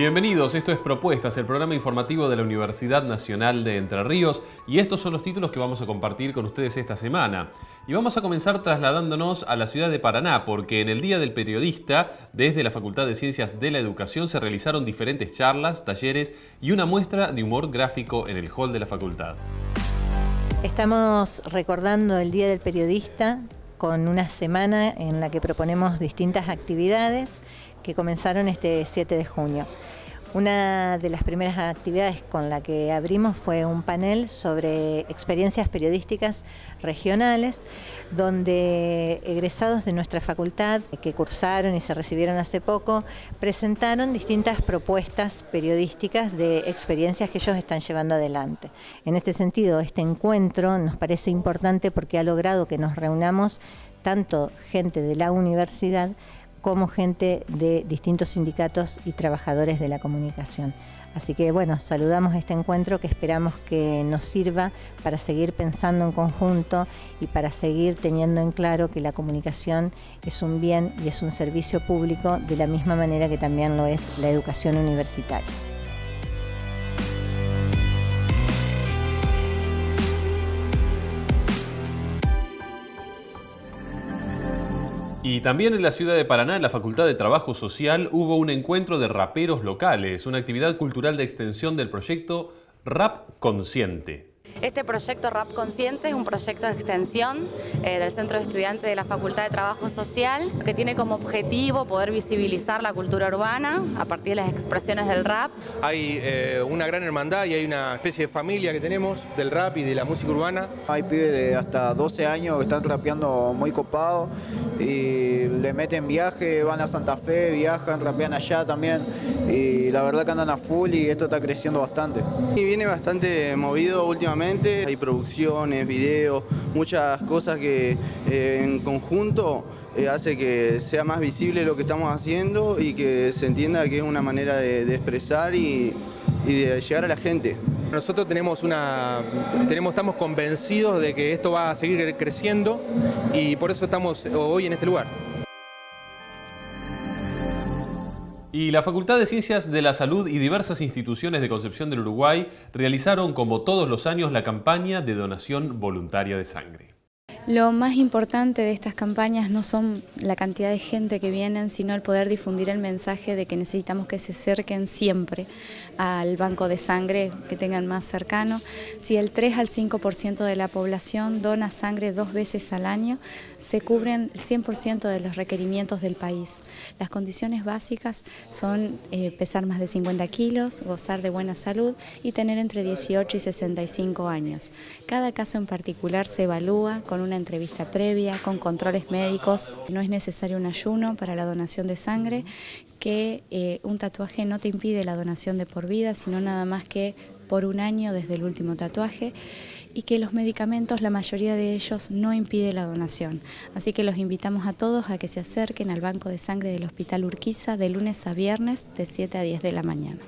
Bienvenidos, esto es Propuestas, el programa informativo de la Universidad Nacional de Entre Ríos y estos son los títulos que vamos a compartir con ustedes esta semana. Y vamos a comenzar trasladándonos a la ciudad de Paraná porque en el Día del Periodista, desde la Facultad de Ciencias de la Educación se realizaron diferentes charlas, talleres y una muestra de humor gráfico en el hall de la facultad. Estamos recordando el Día del Periodista con una semana en la que proponemos distintas actividades que comenzaron este 7 de junio. Una de las primeras actividades con la que abrimos fue un panel sobre experiencias periodísticas regionales, donde egresados de nuestra facultad que cursaron y se recibieron hace poco, presentaron distintas propuestas periodísticas de experiencias que ellos están llevando adelante. En este sentido, este encuentro nos parece importante porque ha logrado que nos reunamos tanto gente de la universidad como gente de distintos sindicatos y trabajadores de la comunicación. Así que bueno, saludamos este encuentro que esperamos que nos sirva para seguir pensando en conjunto y para seguir teniendo en claro que la comunicación es un bien y es un servicio público de la misma manera que también lo es la educación universitaria. Y también en la ciudad de Paraná, en la Facultad de Trabajo Social, hubo un encuentro de raperos locales, una actividad cultural de extensión del proyecto Rap Consciente. Este proyecto RAP Consciente es un proyecto de extensión eh, del Centro de Estudiantes de la Facultad de Trabajo Social que tiene como objetivo poder visibilizar la cultura urbana a partir de las expresiones del rap. Hay eh, una gran hermandad y hay una especie de familia que tenemos del rap y de la música urbana. Hay pibes de hasta 12 años que están rapeando muy copados y le meten viaje, van a Santa Fe, viajan, rapean allá también y la verdad que andan a full y esto está creciendo bastante. Y viene bastante movido últimamente hay producciones, videos, muchas cosas que eh, en conjunto eh, hace que sea más visible lo que estamos haciendo y que se entienda que es una manera de, expresar y, de llegar a la gente. Nosotros tenemos una, tenemos, estamos convencidos de que esto va a seguir creciendo y por eso estamos hoy en este lugar. Y la Facultad de Ciencias de la Salud y diversas instituciones de Concepción del Uruguay realizaron como todos los años la campaña de donación voluntaria de sangre. Lo más importante de estas campañas no son la cantidad de gente que vienen, sino el poder difundir el mensaje de que necesitamos que se acerquen siempre al banco de sangre que tengan más cercano. Si el 3 al 5% de la población dona sangre dos veces al año, se cubren el 100% de los requerimientos del país. Las condiciones básicas son eh, pesar más de 50 kilos, gozar de buena salud y tener entre 18 y 65 años. Cada caso en particular se evalúa con una entrevista previa, con controles médicos. No es necesario un ayuno para la donación de sangre, que eh, un tatuaje no te impide la donación de por vida, sino nada más que por un año desde el último tatuaje y que los medicamentos, la mayoría de ellos, no impide la donación. Así que los invitamos a todos a que se acerquen al Banco de Sangre del Hospital Urquiza de lunes a viernes de 7 a 10 de la mañana.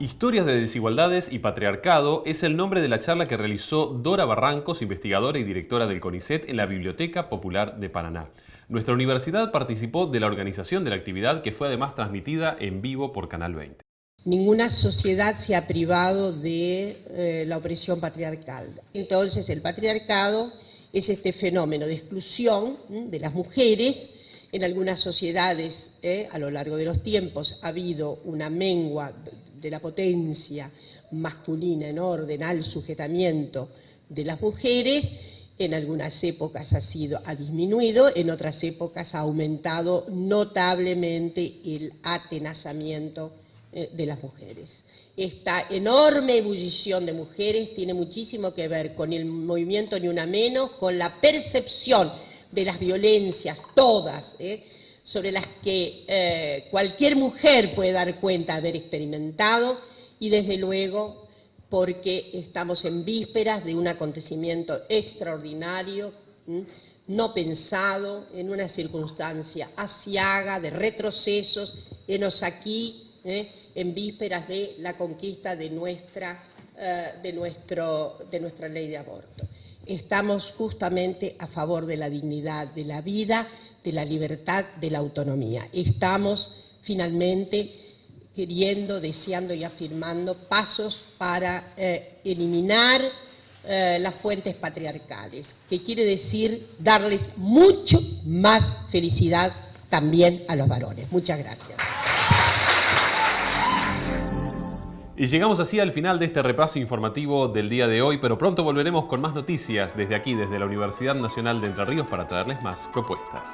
Historias de desigualdades y patriarcado es el nombre de la charla que realizó Dora Barrancos, investigadora y directora del CONICET en la Biblioteca Popular de Paraná. Nuestra universidad participó de la organización de la actividad que fue además transmitida en vivo por Canal 20. Ninguna sociedad se ha privado de eh, la opresión patriarcal. Entonces el patriarcado es este fenómeno de exclusión de las mujeres. En algunas sociedades eh, a lo largo de los tiempos ha habido una mengua de la potencia masculina en orden al sujetamiento de las mujeres, en algunas épocas ha, sido, ha disminuido, en otras épocas ha aumentado notablemente el atenazamiento eh, de las mujeres. Esta enorme ebullición de mujeres tiene muchísimo que ver con el movimiento Ni Una Menos, con la percepción de las violencias, todas, eh, sobre las que eh, cualquier mujer puede dar cuenta de haber experimentado y desde luego porque estamos en vísperas de un acontecimiento extraordinario, no pensado, en una circunstancia asiaga, de retrocesos, enos aquí, ¿eh? en vísperas de la conquista de nuestra, eh, de, nuestro, de nuestra ley de aborto. Estamos justamente a favor de la dignidad, de la vida, de la libertad, de la autonomía. Estamos finalmente queriendo, deseando y afirmando pasos para eh, eliminar eh, las fuentes patriarcales, que quiere decir darles mucho más felicidad también a los varones. Muchas gracias. Y llegamos así al final de este repaso informativo del día de hoy, pero pronto volveremos con más noticias desde aquí, desde la Universidad Nacional de Entre Ríos, para traerles más propuestas.